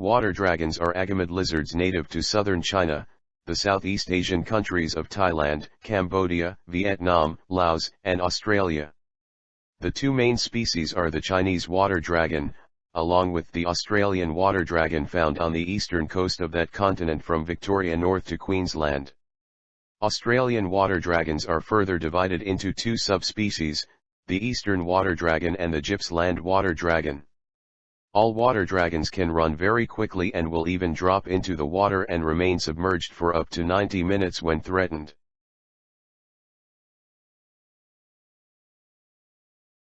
Water dragons are agamid lizards native to southern China, the Southeast Asian countries of Thailand, Cambodia, Vietnam, Laos, and Australia. The two main species are the Chinese water dragon, along with the Australian water dragon found on the eastern coast of that continent from Victoria north to Queensland. Australian water dragons are further divided into two subspecies, the eastern water dragon and the Gippsland water dragon. All water dragons can run very quickly and will even drop into the water and remain submerged for up to 90 minutes when threatened.